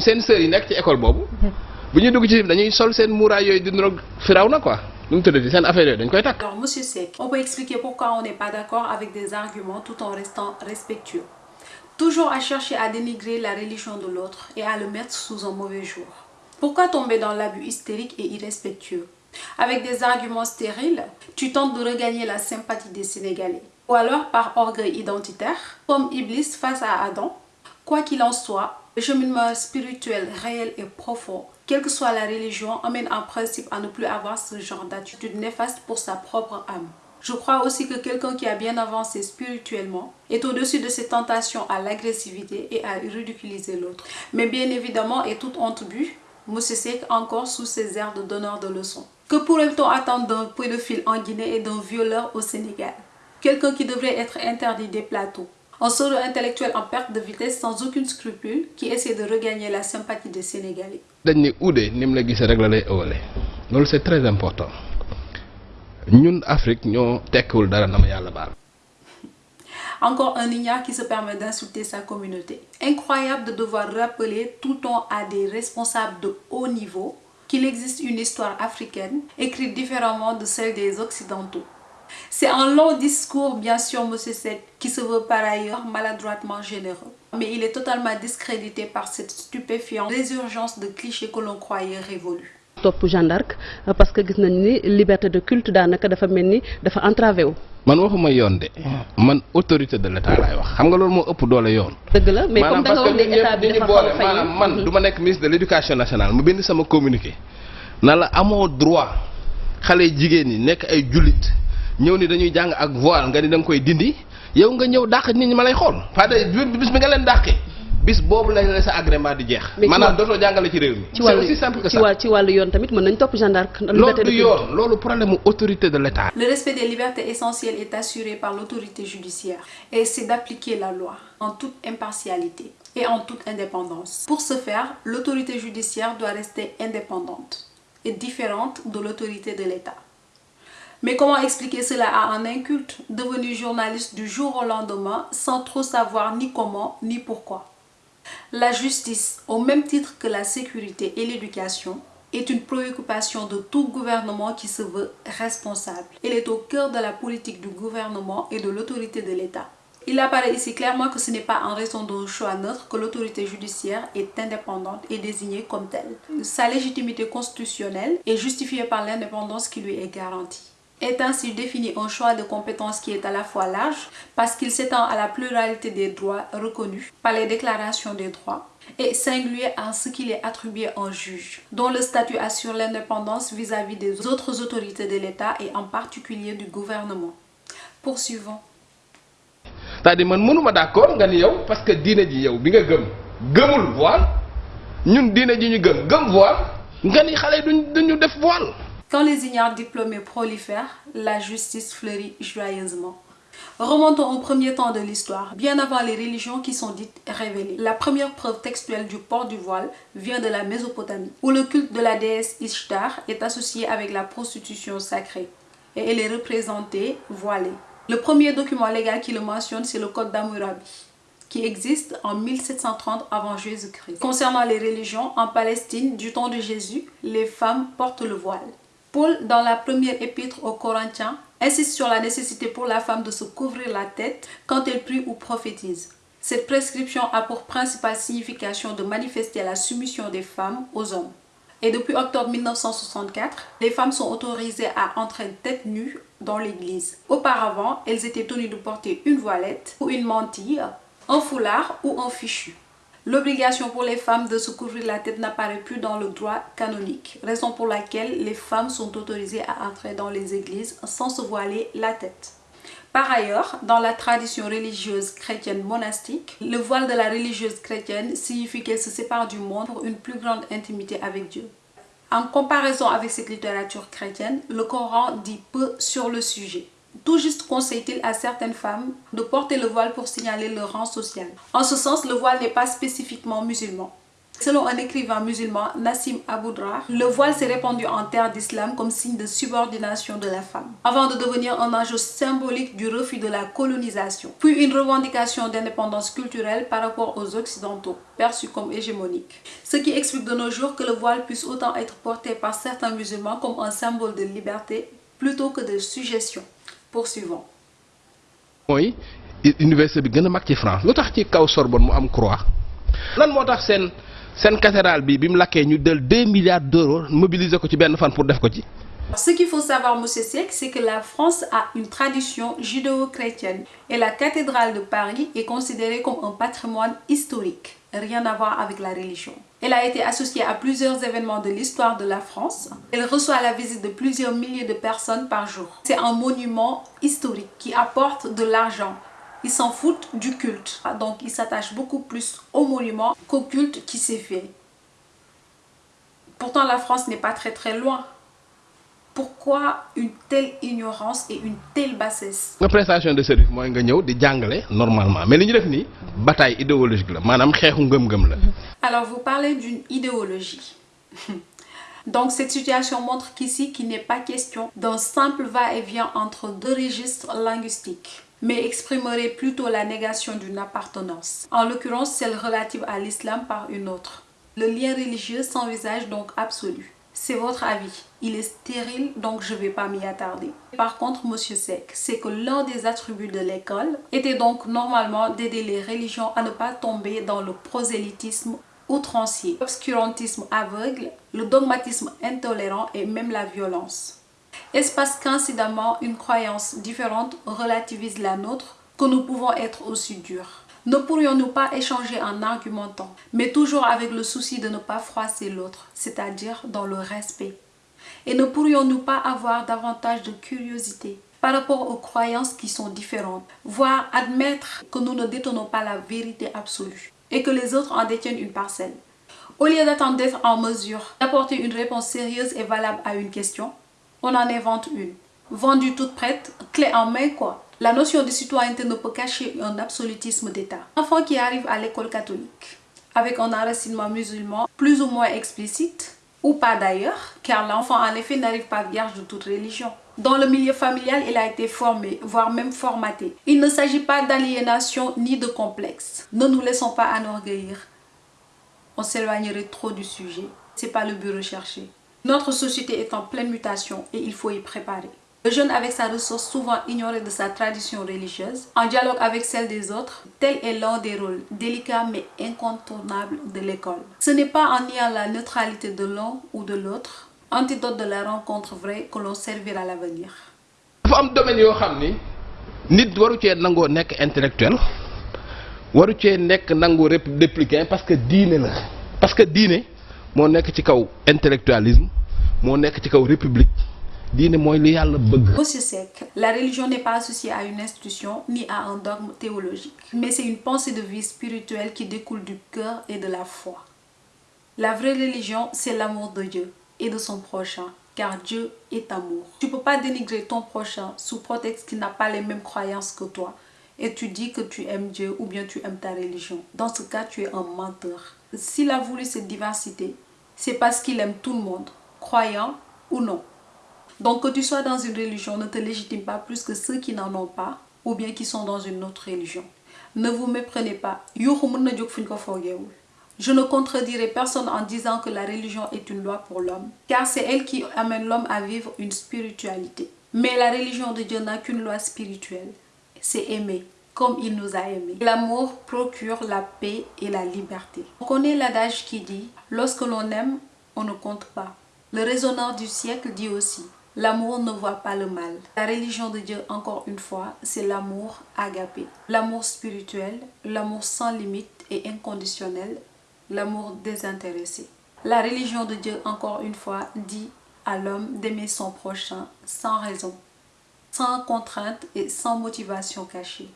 seen yi ci école bu dugg ci dañuy sol seen di firaw na quoi Alors, Monsieur Sek, on peut expliquer pourquoi on n'est pas d'accord avec des arguments tout en restant respectueux. Toujours à chercher à dénigrer la religion de l'autre et à le mettre sous un mauvais jour. Pourquoi tomber dans l'abus hystérique et irrespectueux? Avec des arguments stériles, tu tentes de regagner la sympathie des Sénégalais. Ou alors par orgueil identitaire, comme Iblis face à Adam. Quoi qu'il en soit, le cheminement spirituel réel et profond, quelle que soit la religion, amène en principe à ne plus avoir ce genre d'attitude néfaste pour sa propre âme. Je crois aussi que quelqu'un qui a bien avancé spirituellement est au-dessus de ses tentations à l'agressivité et à ridiculiser l'autre. Mais bien évidemment, et toute honte but, Moussé Sek encore sous ses airs de donneur de leçons. Que pourrait-on attendre d'un pédophile en Guinée et d'un violeur au Sénégal? Quelqu'un qui devrait être interdit des plateaux. Un pseudo-intellectuel en perte de vitesse sans aucun scrupule qui essaie de regagner la sympathie des Sénégalais. c'est très important Afrique yàlla baal Encore un ignare qui se permet d'insulter sa communauté. Incroyable de devoir rappeler tout le temps à des responsables de haut niveau qu'il existe une histoire africaine écrite différemment de celle des Occidentaux. C'est un long discours, bien sûr, M. Sek, qui se veut par ailleurs maladroitement généreux. Mais il est totalement discrédité par cette stupéfiante résurgence de clichés que l'on croyait révolus. topp Jeanne d'Arc parce que gis nañ ni liberté de culte daanaka dafa mel ni dafa entravé wu. man waxuma yoon de man autorité de l'état laay wax xam nga loolu moo ëpp doole yoon dëgg la mais comme da nga wax ne état bi dafa boole maanaam man du ma nekk ministre de l'éducation nationale mu bind sama communiqué na la amoo droit xale jigéen ñi nekk ay jullit ñëw ni dañuy jàng ak voile nga ni da nga koy dindi yow nga ñëw dàq nit ñi ma lay xool pas de bis bi nga leen dàqee bis boobu lañ la sa agrément di jeex Mais ci maanaam wàll- dootoo jàngale ci réew mi ci c'est wàllu aussi simple que ci ça wàll ci wàllu yoon tamit mën nañ topp Jeanne d'Arc. ndax loolu liberté de du culte. yoon loolu problème mu autorité de l'état Le respect des libertés essentielles est assuré par l'autorité judiciaire et c'est d'appliquer la loi en toute impartialité et en toute indépendance. Pour ce faire, l'autorité judiciaire doit rester indépendante et différente de l'autorité de l'État. Mais comment expliquer cela à un inculte devenu journaliste du jour au lendemain sans trop savoir ni comment ni pourquoi? La justice, au même titre que la sécurité et l'éducation, est une préoccupation de tout gouvernement qui se veut responsable. Elle est au cœur de la politique du gouvernement et de l'autorité de l'État. Il apparaît ici clairement que ce n'est pas en raison d'un choix neutre que l'autorité judiciaire est indépendante et désignée comme telle. Sa légitimité constitutionnelle est justifiée par l'indépendance qui lui est garantie. Est ainsi défini un choix de compétences qui est à la fois large parce qu'il s'étend à la pluralité des droits reconnus par les déclarations des droits et singulier en ce qu'il est attribué un juge, dont le statut assure l'indépendance vis-à-vis des autres autorités de l'État et en particulier du gouvernement. Poursuivons. yow parce que Quand les ignares diplômés prolifèrent, la justice fleurit joyeusement. Remontons au premier temps de l'histoire, bien avant les religions qui sont dites révélées. La première preuve textuelle du port du voile vient de la Mésopotamie, où le culte de la déesse Ishtar est associé avec la prostitution sacrée, et elle est représentée voilée. Le premier document légal qui le mentionne, c'est le Code d'Hammurabi qui existe en 1730 avant Jésus-Christ. Concernant les religions, en Palestine, du temps de Jésus, les femmes portent le voile. Paul, dans la première épître aux Corinthiens, insiste sur la nécessité pour la femme de se couvrir la tête quand elle prie ou prophétise. Cette prescription a pour principale signification de manifester la soumission des femmes aux hommes. Et depuis octobre 1964, les femmes sont autorisées à entrer tête nue dans l'église. Auparavant, elles étaient tenues de porter une voilette ou une mantille, un foulard ou un fichu. L'obligation pour les femmes de se couvrir la tête n'apparaît plus dans le droit canonique, raison pour laquelle les femmes sont autorisées à entrer dans les églises sans se voiler la tête. Par ailleurs, dans la tradition religieuse chrétienne monastique, le voile de la religieuse chrétienne signifie qu'elle se sépare du monde pour une plus grande intimité avec Dieu. En comparaison avec cette littérature chrétienne, le Coran dit peu sur le sujet. Tout juste conseille-t-il à certaines femmes de porter le voile pour signaler leur rang social. En ce sens, le voile n'est pas spécifiquement musulman. Selon un écrivain musulman, Nassim Aboudra, le voile s'est répandu en terre d'islam comme signe de subordination de la femme, avant de devenir un enjeu symbolique du refus de la colonisation, puis une revendication d'indépendance culturelle par rapport aux occidentaux, perçus comme hégémoniques. Ce qui explique de nos jours que le voile puisse autant être porté par certains musulmans comme un symbole de liberté plutôt que de suggestion. Poursuivons. mooy université bi gën a mag ci France lu tax ci kaw Sorbonne mu am croix? Lan moo tax seen seen cathédrale bi bi mu lakkee ñu del 2 milliards d'euros mobiliser ko ci benn fan pour def ko ci? Ce qu'il faut savoir, M. Sek, c'est que la France a une tradition judéo-chrétienne et la cathédrale de Paris est considérée comme un patrimoine historique, rien à voir avec la religion. Elle a été associée à plusieurs événements de l'histoire de la France. Elle reçoit la visite de plusieurs milliers de personnes par jour. C'est un monument historique qui apporte de l'argent. Ils s'en foutent du culte. Donc, ils s'attachent beaucoup plus au monument qu'au culte qui s'est fait. Pourtant, la France n'est pas très très loin. Pourquoi une telle ignorance et une telle bassesse? Nga prestation de service mooy nga ñëw di jàngale normalement mais li ñu def nii bataille idéologique la maanaam xeexu ngëm-ngëm la. Alors, vous parlez d'une idéologie. Donc, cette situation montre qu'ici, qu'il n'est pas question d'un simple va-et-vient entre deux registres linguistiques, mais exprimerait plutôt la négation d'une appartenance, en l'occurrence celle relative à l'islam par une autre. Le lien religieux s'envisage donc absolu. C'est votre avis. Il est stérile, donc je ne vais pas m'y attarder. Par contre, Monsieur Sec, c'est que l'un des attributs de l'école était donc normalement d'aider les religions à ne pas tomber dans le prosélytisme outrancier, l'obscurantisme aveugle, le dogmatisme intolérant et même la violence. Est-ce parce qu'incidemment une croyance différente relativise la nôtre que nous pouvons être aussi durs? Ne pourrions-nous pas échanger en argumentant, mais toujours avec le souci de ne pas froisser l'autre, c'est-à-dire dans le respect? Et ne pourrions-nous pas avoir davantage de curiosité par rapport aux croyances qui sont différentes, voire admettre que nous ne détenons pas la vérité absolue et que les autres en détiennent une parcelle? Au lieu d'attendre d'être en mesure d'apporter une réponse sérieuse et valable à une question, on en invente une. Vendue toute prête, clé en main quoi. La notion de citoyenneté ne peut cacher un absolutisme d'État. Enfant qui arrive à l'école catholique, avec un enracinement musulman plus ou moins explicite, ou pas d'ailleurs, car l'enfant en effet n'arrive pas vierge de toute religion. Dans le milieu familial, il a été formé, voire même formaté. Il ne s'agit pas d'aliénation ni de complexe. Ne nous laissons pas enorgueillir. On s'éloignerait trop du sujet. C'est pas le but recherché. Notre société est en pleine mutation et il faut y préparer. Le jeune avec sa ressource souvent ignorée de sa tradition religieuse, en dialogue avec celle des autres, tel est l'un des rôles délicats mais incontournables de l'école. Ce n'est pas en niant la neutralité de l'un ou de l'autre, antidote de la rencontre vraie que l'on servira l'avenir. dafa am domaine yoo xam ni nit waru intellectuel waru cee nekk républicain parce que diine parce que diine moo intellectualisme moo république Monsieur Sec, la religion n'est pas associée à une institution ni à un dogme théologique, mais c'est une pensée de vie spirituelle qui découle du cœur et de la foi. La vraie religion, c'est l'amour de Dieu et de son prochain, car Dieu est amour. Tu ne peux pas dénigrer ton prochain sous prétexte qu'il n'a pas les mêmes croyances que toi et tu dis que tu aimes Dieu ou bien tu aimes ta religion. Dans ce cas, tu es un menteur. S'il a voulu cette diversité, c'est parce qu'il aime tout le monde, croyant ou non. Donc que tu sois dans une religion ne te légitime pas plus que ceux qui n'en ont pas ou bien qui sont dans une autre religion. Ne vous méprenez pas. Je ne contredirai personne en disant que la religion est une loi pour l'homme, car c'est elle qui amène l'homme à vivre une spiritualité. Mais la religion de Dieu n'a qu'une loi spirituelle, c'est aimer comme il nous a aimés. L'amour procure la paix et la liberté. On connaît l'adage qui dit « Lorsque l'on aime, on ne compte pas ». Le raisonneur du siècle dit aussi L'amour ne voit pas le mal. La religion de Dieu, encore une fois, c'est l'amour agapé. L'amour spirituel, l'amour sans limite et inconditionnel, l'amour désintéressé. La religion de Dieu, encore une fois, dit à l'homme d'aimer son prochain sans raison, sans contrainte et sans motivation cachée.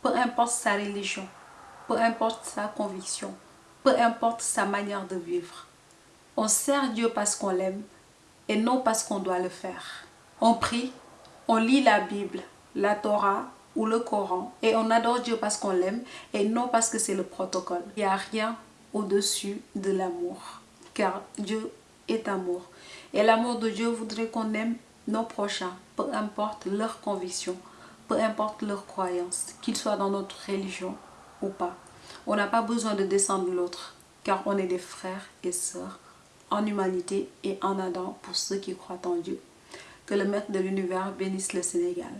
Peu importe sa religion, peu importe sa conviction, peu importe sa manière de vivre. On sert Dieu parce qu'on l'aime et non parce qu'on doit le faire. On prie, on lit la Bible, la Torah ou le Coran et on adore Dieu parce qu'on l'aime et non parce que c'est le protocole. Il n'y a rien au-dessus de l'amour. Car Dieu est amour. Et l'amour de Dieu voudrait qu'on aime nos prochains, peu importe leurs convictions, peu importe leurs croyances, qu'ils soient dans notre religion ou pas. On n'a pas besoin de descendre l'autre, car on est des frères et sœurs en humanité et en Adam pour ceux qui croient en Dieu. Que le maître de l'univers bénisse le Sénégal.